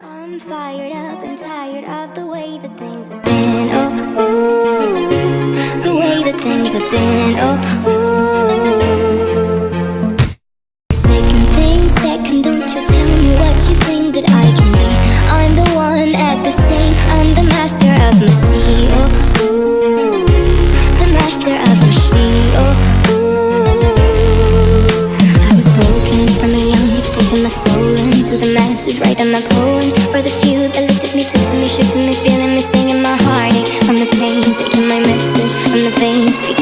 I'm fired up and tired of the way that things have been. Oh, ooh, the way that things have been. Oh, ooh. Second Pushing my soul into the masses Writing my poems. For the few that looked at me, took to me, shook to me Feeling me, singing my heartache I'm the pain, taking my message. I'm the pain, speaking